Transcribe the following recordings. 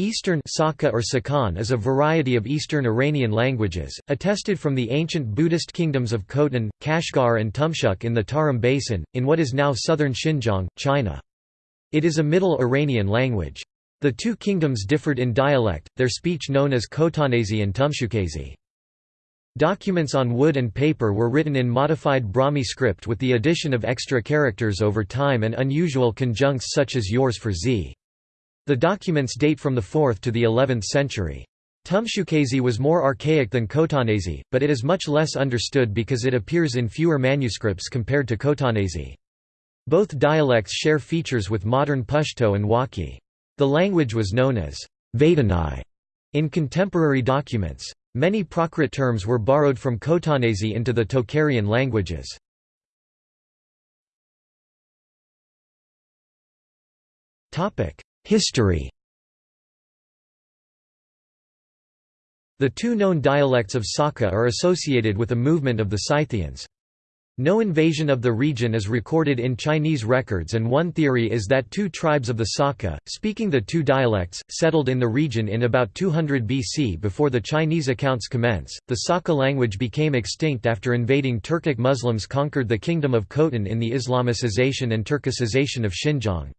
Eastern Saka or Sakan is a variety of Eastern Iranian languages, attested from the ancient Buddhist kingdoms of Khotan, Kashgar and Tumshuk in the Tarim Basin, in what is now southern Xinjiang, China. It is a Middle Iranian language. The two kingdoms differed in dialect, their speech known as Khotanese and Tumshuqese. Documents on wood and paper were written in modified Brahmi script with the addition of extra characters over time and unusual conjuncts such as yours for z. The documents date from the 4th to the 11th century. Tumshuqese was more archaic than Khotanese, but it is much less understood because it appears in fewer manuscripts compared to Khotanese. Both dialects share features with modern Pashto and Wakhi. The language was known as Hvatanai in contemporary documents. Many Prakrit terms were borrowed from Khotanese into the Tocharian languages. Topic: History The two known dialects of Saka are associated with a movement of the Scythians. No invasion of the region is recorded in Chinese records and one theory is that two tribes of the Saka, speaking the two dialects, settled in the region in about 200 BC before the Chinese accounts commence. The Saka language became extinct after invading Turkic Muslims conquered the kingdom of Khotan in the Islamicization and Turkicization of Xinjiang.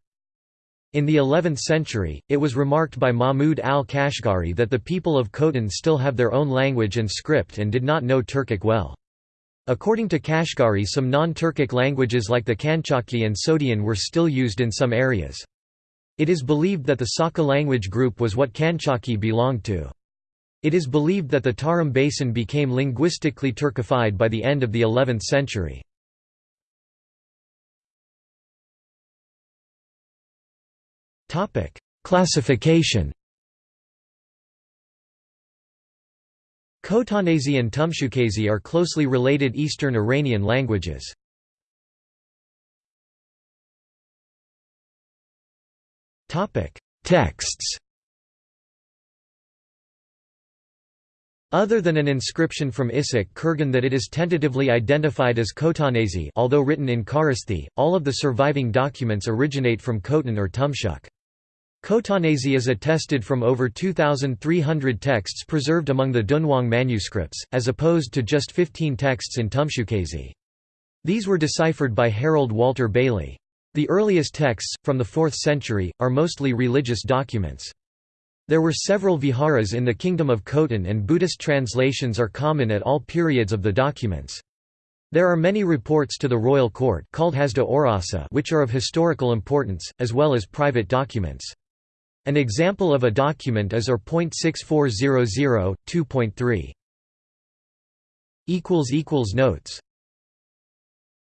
In the 11th century, it was remarked by Mahmud al-Kashgari that the people of Khotan still have their own language and script and did not know Turkic well. According to Kashgari some non-Turkic languages like the Kanchaki and Sogdian were still used in some areas. It is believed that the Saka language group was what Kanchaki belonged to. It is believed that the Tarim Basin became linguistically Turkified by the end of the 11th century. Topic: Classification. Khotanese and Tumshuqese are closely related Eastern Iranian languages. Topic: Texts. Other than an inscription from Issyk Kurgan that it is tentatively identified as Khotanese although written in Kharosthi, all of the surviving documents originate from Khotan or Tumshuk. Khotanese is attested from over 2,300 texts preserved among the Dunhuang manuscripts, as opposed to just 15 texts in Tumshuqese. These were deciphered by Harold Walter Bailey. The earliest texts, from the 4th century, are mostly religious documents. There were several viharas in the Kingdom of Khotan and Buddhist translations are common at all periods of the documents. There are many reports to the royal court called Hasda Orasa which are of historical importance, as well as private documents. An example of a document is OR.6400, 2.3. Notes